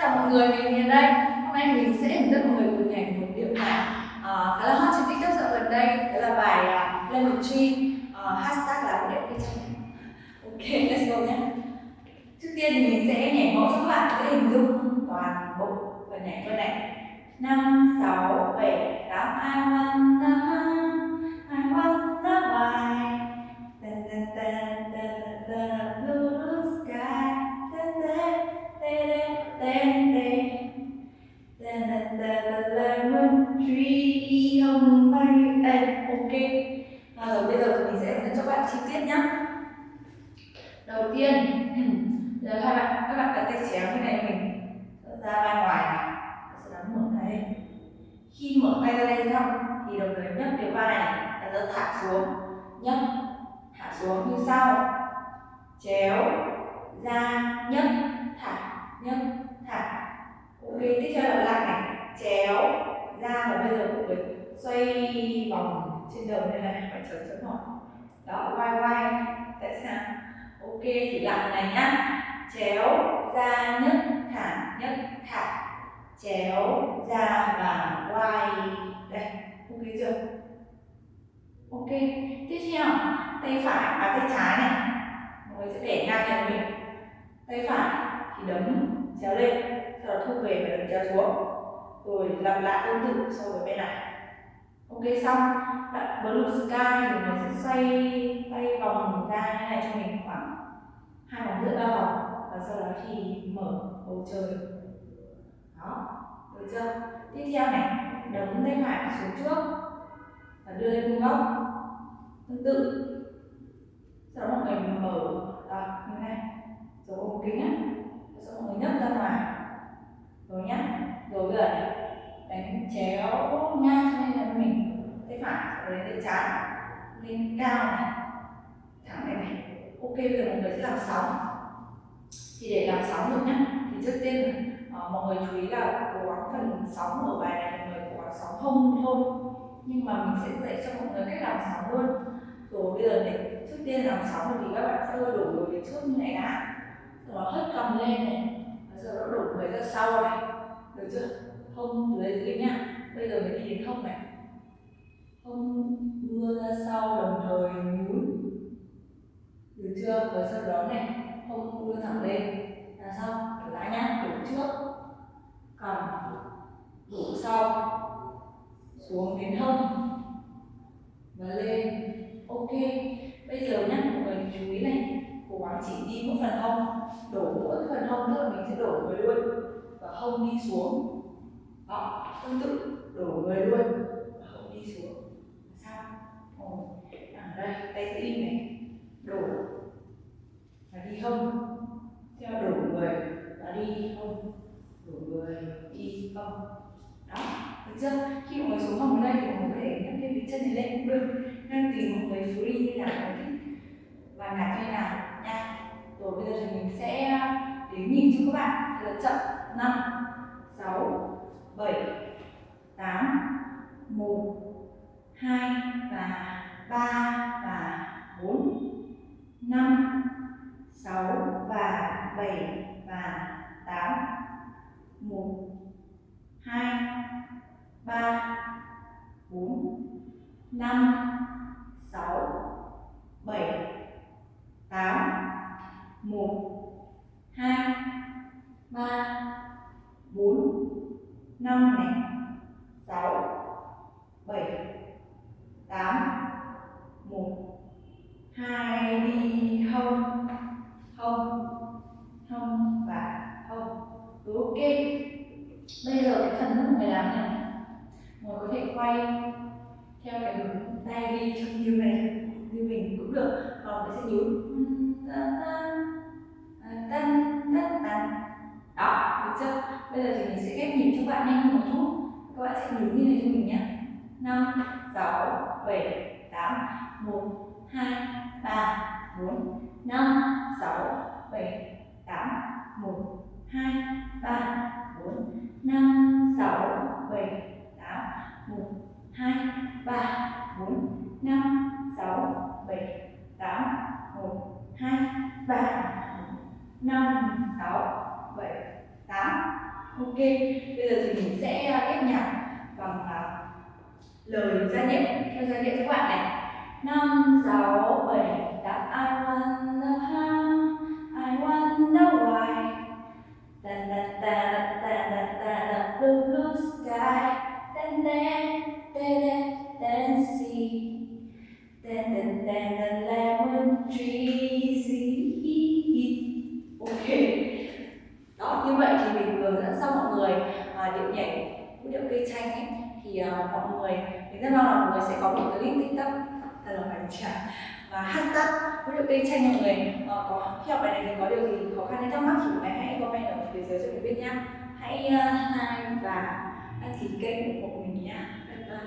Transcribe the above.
chào mọi người, mình Hiền đây. Hôm nay mình sẽ hướng dẫn mọi người cùng nhảy một điệu nhảy uh, à, khá là hot trên TikTok dạo gần đây. Đó là bài uh, Lemon Tree uh, Hashtag là một điệu cây chanh Ok, let's go nhé. Trước tiên thì mình sẽ nhảy mẫu cho các bạn dễ hình dung toàn bộ phần nhảy cơ này. 5, 6, 7, 8 I wanna, I truy hồng mây ok. À, Rồi bây giờ mình sẽ hướng dẫn cho các bạn chi tiết nhé Đầu tiên Giờ các bạn, các bạn đặt tay chéo như này mình. Ra vai ngoài này. Sau đó mở tay khi mở tay ra đây xong thì đồng thời nhấc cái vai này và giờ thả xuống. Nhấc thả xuống như sau chéo ra nhấc thả nhấc thả ok tiếp theo là lại này chéo ra và bây giờ cũng phải xoay vòng trên đầu như này, phải chấm chấm hỏi đó vai vai tại sao? Ok thì lại này nhá. Chéo ra nhất thả nhất thả. Chéo ra và quay. Đây, ok chưa? Ok, tiếp theo, tay phải và tay trái này. Mọi người sẽ để ngang này mình tay phải, thì đấm, chéo lên, sau đó thu về và đấm chéo xuống. Rồi lặp lại tương tự so với bên này ok xong. Đặt blue sky thì nó sẽ xoay tay vòng ra như này cho mình khoảng hai vòng rưỡi ba vòng. Và sau đó thì mở bầu trời. Đó được chưa? Tiếp theo này đấm tay phải xuống trước và đưa lên vuông góc. Tương tự. Sau đó mọi người mở đó, như này. Rồi ôm kính á. Sau mọi người nhấc ra ngoài. Rồi nhá. Rồi bây giờ này đánh chén ngang cho nên là mình tay phải rồi tay trái lên cao này. Thẳng này này. Ok bây giờ mọi người sẽ làm sóng. Thì để làm sóng được nhá thì trước tiên uh, mọi người chú ý là cố gắng phần sóng ở bài này mọi người cố gắng sóng không thôi. Nhưng mà mình sẽ dạy cho mọi người cách làm sóng luôn. Rồi bây giờ này, trước tiên làm sóng thì các bạn sẽ đổ người về trước như này đã. Rồi hất cầm lên này. Rồi nó đổ người ra sau này. Được chưa? Hông dưới dưới nhá. Bây giờ mình đi đến không này không đưa ra sau đồng thời nhún. Được chưa? Và sau đó này không đưa thẳng lên. Là xong trở lại nhá, đổ trước. Cầm đổ sau, xuống đến hông. Và lên. Ok, bây giờ nhá, mọi người chú ý này. Cố gắng chỉ đi mỗi phần hông. Đổ mỗi phần hông tức là mình sẽ đổ người luôn. Và hông đi xuống. Đó, tương tự, đổ người luôn. Và hông đi xuống sao ồ ở đây tay sẽ im này đổ và đi hông theo đổ người và đi hông đổ người đi hông đó được chưa khi mọi người xuống hông ở đây thì mọi người có thể nhấc thêm cái chân này lên cũng được nên tùy mọi người free như nào mọi thích và nhạc như nào nha rồi bây giờ thì mình sẽ đếm nhìn cho các bạn thật là chậm năm sáu bảy 2 và 3 và 4 5 6 và 7 và 8 1 2 3 4 5 6 7 8 1 hai đi, không. Không. Không và không. Ok. Bây giờ cái phần mọi người làm này mọi có thể quay theo cái hướng tay đi trong như này, như mình cũng được. Còn mình sẽ nhún tân tân tân đó, được chưa? Bây giờ thì mình sẽ ghép nhịp cho bạn nhanh hơn một chút. Các bạn sẽ đứng như này cho mình nhé. Năm, sáu, bảy, tám. Một, hai. 3, 4, 5, 6, 7, 8, 1, 2, 3, 4, 5, 6, 7, 8, 1, 2, 3, 4, 5, 6, 7, 8, 1, 2, 3, 5, 6, 7, 8 Ok, bây giờ thì mình sẽ ghép nhạc bằng lời gia nhép theo giai điệu các bạn này năm sáu bảy tám I wonder how I wonder why da da da da da da da blue blue sky then then then then see then then then the lemon trees ok đó như vậy thì mình vừa dẫn xong mọi người à, điệu nhảy điệu cây chanh ấy thì uh, mọi người mình rất mong là mọi người sẽ có một clip tiktok thật và hashtag với được cây tranh mọi người uh, có khi học bài này thì có điều gì khó khăn hay thắc mắc thì mọi người hãy comment ở phía dưới cho mình biết nhá. Hãy uh, like và đăng ký kênh của mình nhé bye bye.